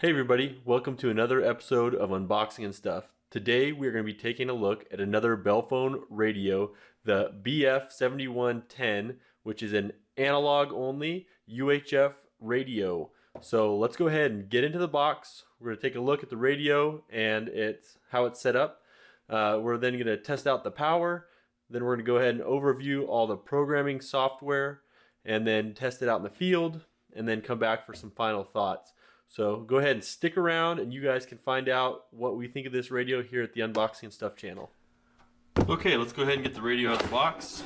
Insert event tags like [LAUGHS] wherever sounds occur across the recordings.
Hey everybody, welcome to another episode of Unboxing and Stuff. Today we're going to be taking a look at another Belfone radio, the BF7110, which is an analog only UHF radio. So let's go ahead and get into the box. We're going to take a look at the radio and it's how it's set up. Uh, we're then going to test out the power. Then we're going to go ahead and overview all the programming software and then test it out in the field and then come back for some final thoughts. So go ahead and stick around and you guys can find out what we think of this radio here at the Unboxing Stuff channel. Okay, let's go ahead and get the radio out of the box.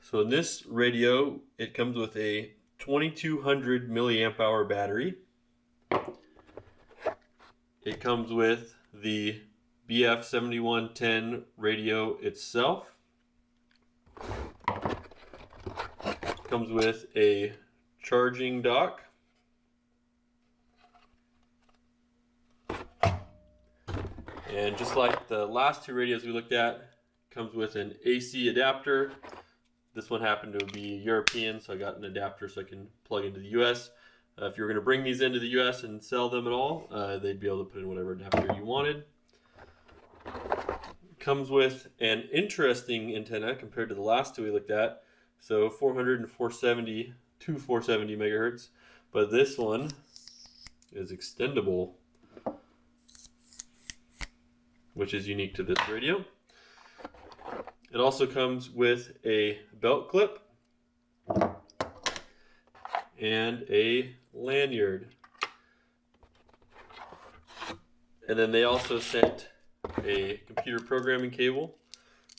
So in this radio, it comes with a 2200 milliamp hour battery. It comes with the BF7110 radio itself. Comes with a charging dock. And just like the last two radios we looked at, comes with an AC adapter. This one happened to be European, so I got an adapter so I can plug into the US. Uh, if you were going to bring these into the US and sell them at all, uh, they'd be able to put in whatever adapter you wanted. Comes with an interesting antenna compared to the last two we looked at. So 400 and 470 to 470 megahertz. But this one is extendable, which is unique to this radio. It also comes with a belt clip and a lanyard. And then they also sent a computer programming cable,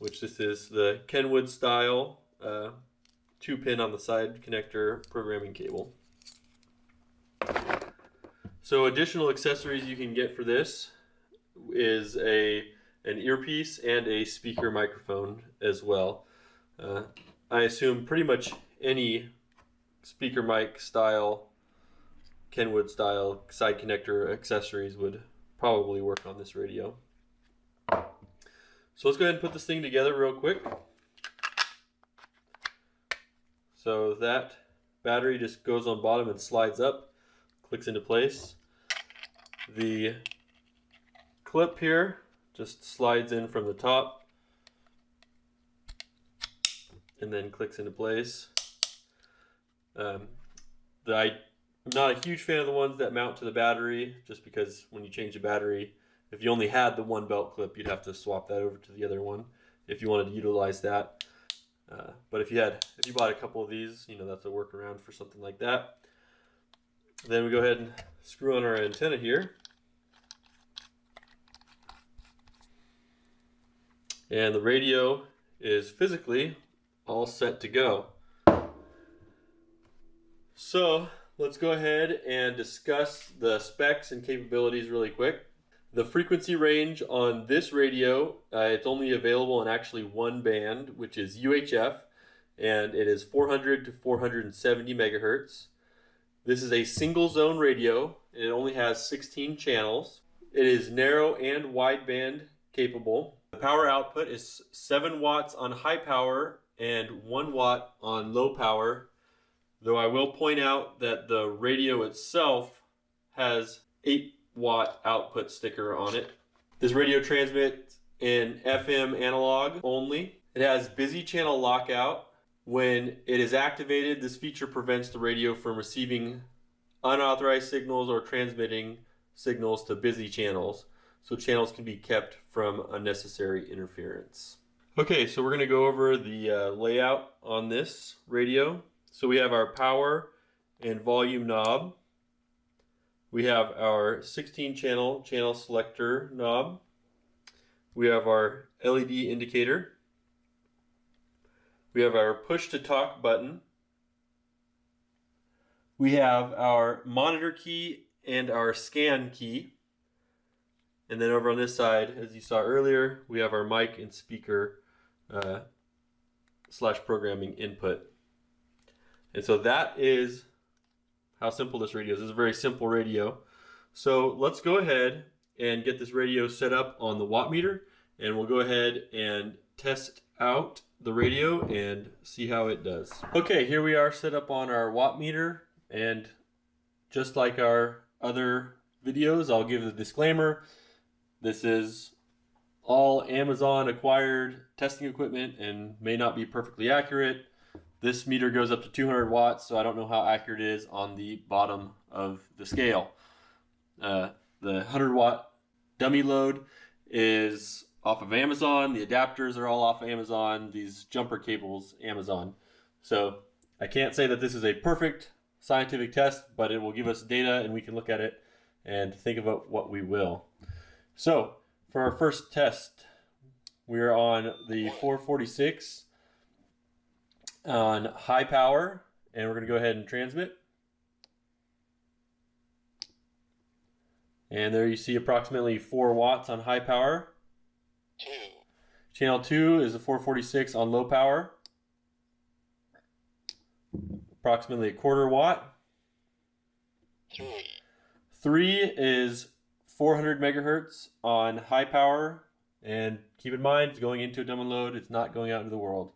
which this is the Kenwood style uh, two pin on the side connector programming cable. So additional accessories you can get for this is a an earpiece and a speaker microphone as well. Uh, I assume pretty much any speaker mic style, Kenwood style side connector accessories would probably work on this radio. So let's go ahead and put this thing together real quick. So that battery just goes on bottom and slides up, clicks into place. The clip here just slides in from the top and then clicks into place. Um, the, I, am not a huge fan of the ones that mount to the battery just because when you change the battery, if you only had the one belt clip, you'd have to swap that over to the other one if you wanted to utilize that. Uh, but if you had, if you bought a couple of these, you know, that's a workaround for something like that. Then we go ahead and screw on our antenna here. And the radio is physically all set to go. So let's go ahead and discuss the specs and capabilities really quick. The frequency range on this radio, uh, it's only available in actually one band, which is UHF, and it is 400 to 470 megahertz. This is a single zone radio, and it only has 16 channels. It is narrow and wideband capable. The power output is 7 watts on high power and 1 watt on low power, though I will point out that the radio itself has 8 watt output sticker on it. This radio transmits in FM analog only. It has busy channel lockout. When it is activated, this feature prevents the radio from receiving unauthorized signals or transmitting signals to busy channels. So channels can be kept from unnecessary interference. Okay, so we're going to go over the uh, layout on this radio. So we have our power and volume knob. We have our 16 channel channel selector knob. We have our LED indicator. We have our push to talk button. We have our monitor key and our scan key. And then over on this side, as you saw earlier, we have our mic and speaker uh, slash programming input. And so that is how simple this radio is. This is a very simple radio. So let's go ahead and get this radio set up on the watt meter and we'll go ahead and test out the radio and see how it does. Okay, here we are set up on our watt meter and just like our other videos, I'll give the disclaimer. This is all Amazon acquired testing equipment and may not be perfectly accurate. This meter goes up to 200 watts, so I don't know how accurate it is on the bottom of the scale. Uh, the 100 watt dummy load is off of Amazon. The adapters are all off of Amazon. These jumper cables, Amazon. So I can't say that this is a perfect scientific test, but it will give us data and we can look at it and think about what we will. So for our first test, we're on the 446 on high power and we're going to go ahead and transmit. And there you see approximately 4 watts on high power. Two. Channel 2 is a 446 on low power. Approximately a quarter watt. Three. 3 is 400 megahertz on high power. And keep in mind, it's going into a dummy load. It's not going out into the world.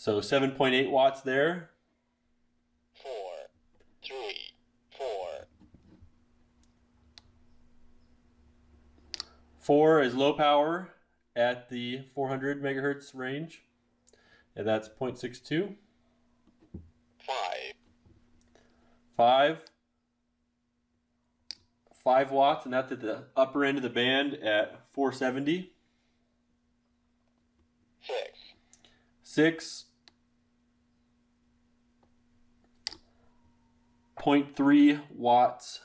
So 7.8 watts there. Four. Three. Four. 4 is low power at the 400 megahertz range. And that's 0.62. Five. 5 5 watts and that's at the upper end of the band at 470 Six. 6 0.3 watts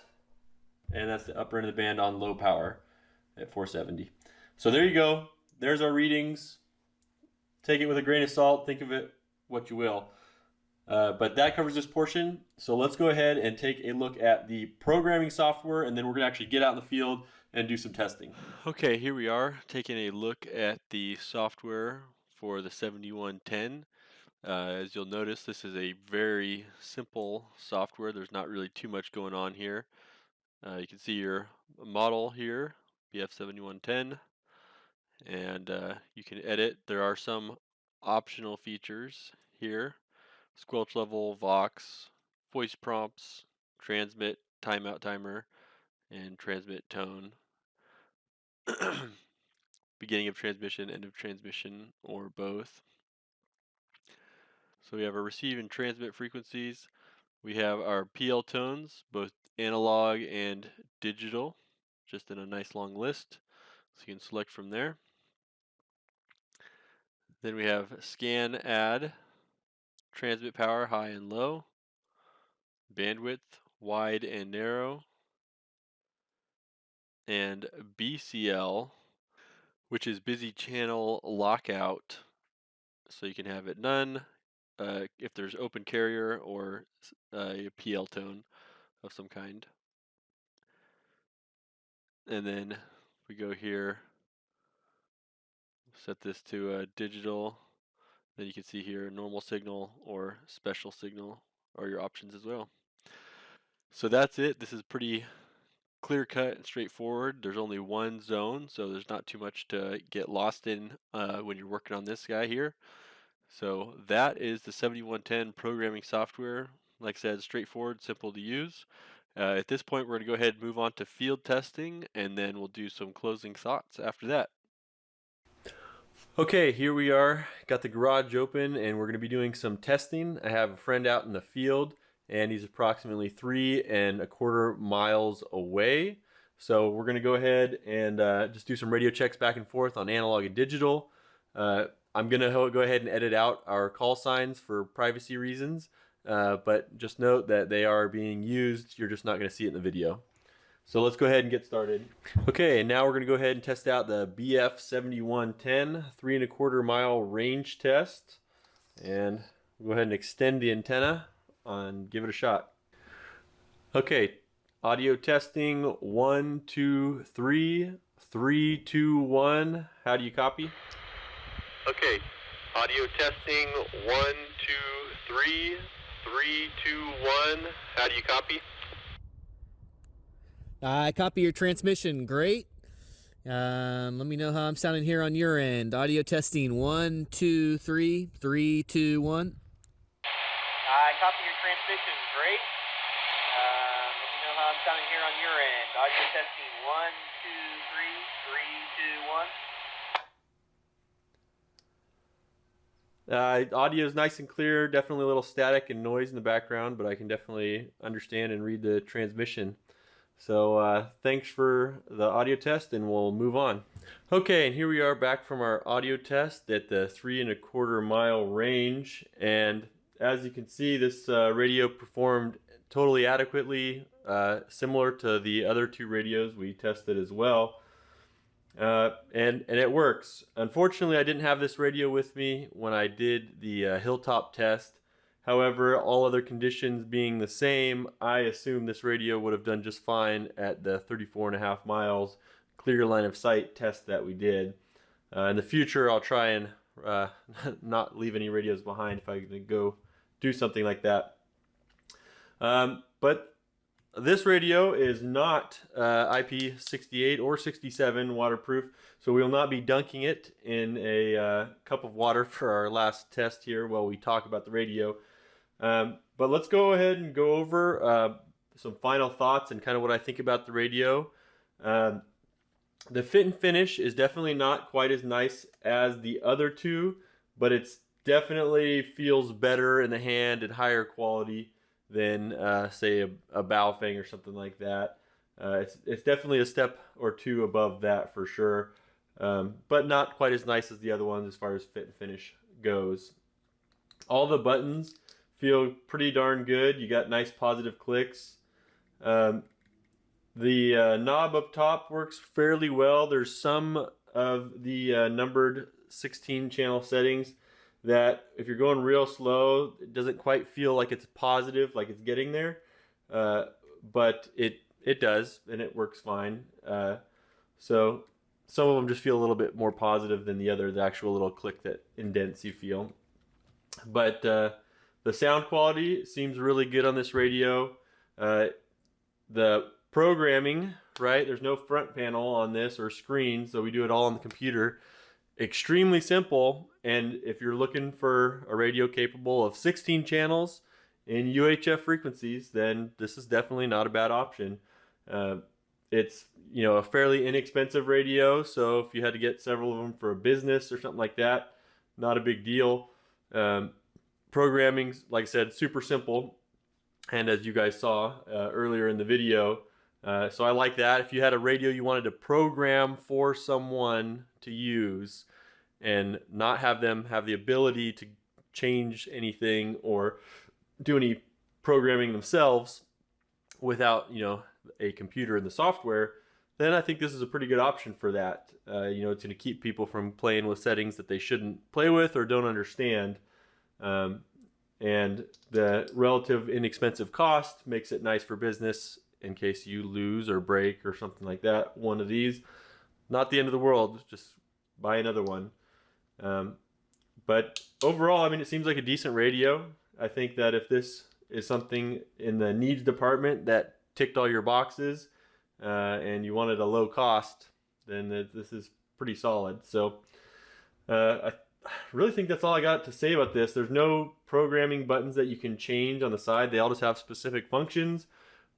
and that's the upper end of the band on low power at 470 so there you go there's our readings take it with a grain of salt think of it what you will uh, but that covers this portion. So let's go ahead and take a look at the programming software and then we're gonna actually get out in the field and do some testing. Okay, here we are taking a look at the software for the 7110. Uh, as you'll notice, this is a very simple software. There's not really too much going on here. Uh, you can see your model here, BF7110, and uh, you can edit. There are some optional features here squelch level, Vox, voice prompts, transmit, timeout timer, and transmit tone. [CLEARS THROAT] Beginning of transmission, end of transmission, or both. So we have our receive and transmit frequencies. We have our PL tones, both analog and digital, just in a nice long list. So you can select from there. Then we have scan add, transmit power high and low, bandwidth wide and narrow, and BCL, which is busy channel lockout. So you can have it none uh, if there's open carrier or uh, a PL tone of some kind. And then we go here, set this to a digital then you can see here normal signal or special signal are your options as well. So that's it. This is pretty clear cut and straightforward. There's only one zone, so there's not too much to get lost in uh, when you're working on this guy here. So that is the 7110 programming software. Like I said, straightforward, simple to use. Uh, at this point, we're going to go ahead and move on to field testing, and then we'll do some closing thoughts after that. Okay, here we are. Got the garage open and we're going to be doing some testing. I have a friend out in the field and he's approximately three and a quarter miles away. So we're going to go ahead and uh, just do some radio checks back and forth on analog and digital. Uh, I'm going to go ahead and edit out our call signs for privacy reasons, uh, but just note that they are being used. You're just not going to see it in the video. So let's go ahead and get started. Okay, and now we're gonna go ahead and test out the BF7110 three and a quarter mile range test. And go ahead and extend the antenna and give it a shot. Okay, audio testing, one, two, three, three, two, one. How do you copy? Okay, audio testing, one, two, three, three, two, one. How do you copy? I copy your transmission. Great. Um, let me know how I'm sounding here on your end. Audio testing one, two, three, three, two, one. I copy your transmission. Great. Um, let me know how I'm sounding here on your end. Audio testing one, two, three, three, two, one. Uh, audio is nice and clear. Definitely a little static and noise in the background, but I can definitely understand and read the transmission. So uh, thanks for the audio test, and we'll move on. Okay, and here we are back from our audio test at the three and a quarter mile range. And as you can see, this uh, radio performed totally adequately, uh, similar to the other two radios we tested as well. Uh, and and it works. Unfortunately, I didn't have this radio with me when I did the uh, hilltop test. However, all other conditions being the same, I assume this radio would have done just fine at the 34 and a half miles clear line of sight test that we did. Uh, in the future, I'll try and uh, [LAUGHS] not leave any radios behind if I go do something like that. Um, but this radio is not uh, IP68 or 67 waterproof, so we will not be dunking it in a uh, cup of water [LAUGHS] for our last test here while we talk about the radio. Um, but let's go ahead and go over uh, some final thoughts and kind of what I think about the radio. Um, the fit and finish is definitely not quite as nice as the other two, but it's definitely feels better in the hand and higher quality than uh, say a, a Baofeng or something like that. Uh, it's it's definitely a step or two above that for sure, um, but not quite as nice as the other ones as far as fit and finish goes. All the buttons feel pretty darn good. You got nice positive clicks. Um, the uh, knob up top works fairly well. There's some of the uh, numbered 16 channel settings that if you're going real slow, it doesn't quite feel like it's positive, like it's getting there. Uh, but it it does, and it works fine. Uh, so some of them just feel a little bit more positive than the other, the actual little click that indents you feel. But uh, the sound quality seems really good on this radio. Uh, the programming, right? There's no front panel on this or screen, so we do it all on the computer extremely simple. And if you're looking for a radio capable of 16 channels in UHF frequencies, then this is definitely not a bad option. Uh, it's you know a fairly inexpensive radio, so if you had to get several of them for a business or something like that, not a big deal. Um, programming, like I said, super simple, and as you guys saw uh, earlier in the video, uh, so I like that. If you had a radio you wanted to program for someone to use and not have them have the ability to change anything or do any programming themselves without, you know, a computer and the software, then I think this is a pretty good option for that. Uh, you know, it's going to keep people from playing with settings that they shouldn't play with or don't understand. Um, and the relative inexpensive cost makes it nice for business in case you lose or break or something like that. One of these, not the end of the world. Just buy another one. Um, but overall, I mean, it seems like a decent radio. I think that if this is something in the needs department that ticked all your boxes uh, and you wanted a low cost, then this is pretty solid. So uh, I really think that's all I got to say about this. There's no programming buttons that you can change on the side. They all just have specific functions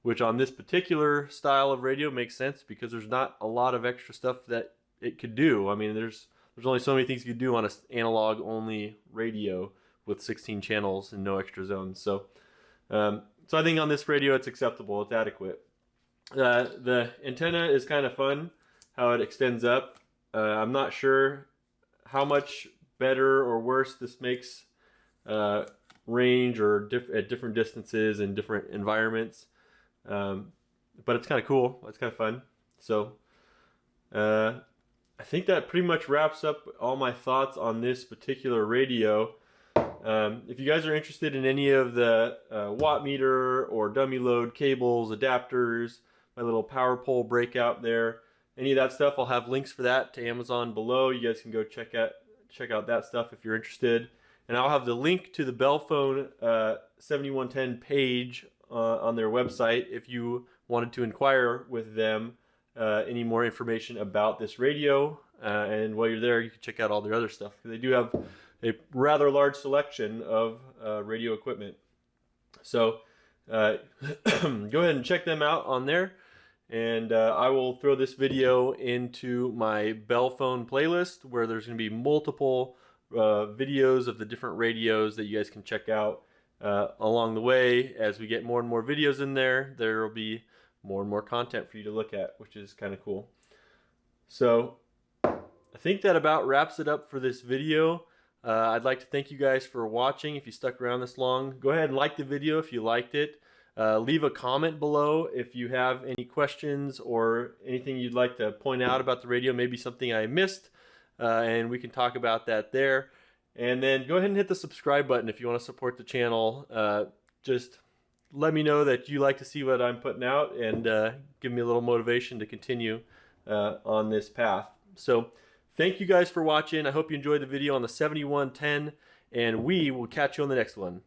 which on this particular style of radio makes sense because there's not a lot of extra stuff that it could do. I mean, there's there's only so many things you could do on an analog only radio with 16 channels and no extra zones. So, um, so I think on this radio it's acceptable. It's adequate. Uh, the antenna is kind of fun how it extends up. Uh, I'm not sure how much better or worse this makes uh, range or diff at different distances and different environments. Um, but it's kind of cool. It's kind of fun. So uh, I think that pretty much wraps up all my thoughts on this particular radio. Um, if you guys are interested in any of the uh, watt meter or dummy load cables, adapters, my little power pole breakout there, any of that stuff, I'll have links for that to Amazon below. You guys can go check out check out that stuff if you're interested. And I'll have the link to the Belfone uh, 7110 page uh, on their website if you wanted to inquire with them uh, any more information about this radio. Uh, and while you're there, you can check out all their other stuff. They do have a rather large selection of uh, radio equipment. So uh, [CLEARS THROAT] go ahead and check them out on there. And I will throw this video into my Belfone playlist where there's going to be multiple videos of the different radios that you guys can check out uh, along the way. As we get more and more videos in there, there will be more and more content for you to look at, which is kind of cool. So I think that about wraps it up for this video. Uh, I'd like to thank you guys for watching. If you stuck around this long, go ahead and like the video if you liked it. Uh, leave a comment below if you have any questions or anything you'd like to point out about the radio, maybe something I missed, uh, and we can talk about that there. And then go ahead and hit the subscribe button if you want to support the channel. Uh, just let me know that you like to see what I'm putting out and uh, give me a little motivation to continue uh, on this path. So thank you guys for watching. I hope you enjoyed the video on the 7110, and we will catch you on the next one.